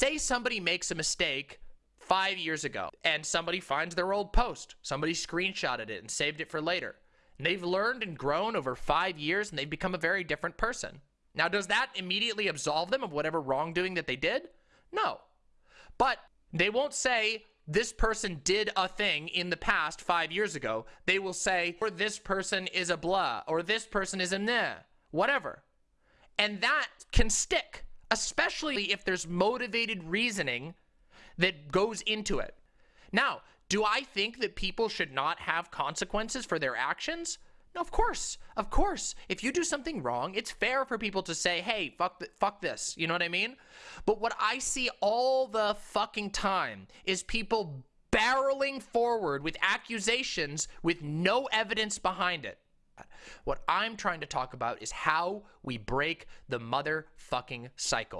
say somebody makes a mistake five years ago and somebody finds their old post. Somebody screenshotted it and saved it for later. And they've learned and grown over five years and they've become a very different person. Now, does that immediately absolve them of whatever wrongdoing that they did? No. But they won't say, this person did a thing in the past five years ago. They will say, or this person is a blah, or this person is a nah, whatever. And that can stick, especially if there's motivated reasoning that goes into it. Now, do I think that people should not have consequences for their actions? No, of course, of course. If you do something wrong, it's fair for people to say, hey, fuck, th fuck this. You know what I mean? But what I see all the fucking time is people barreling forward with accusations with no evidence behind it. What I'm trying to talk about is how we break the motherfucking cycle.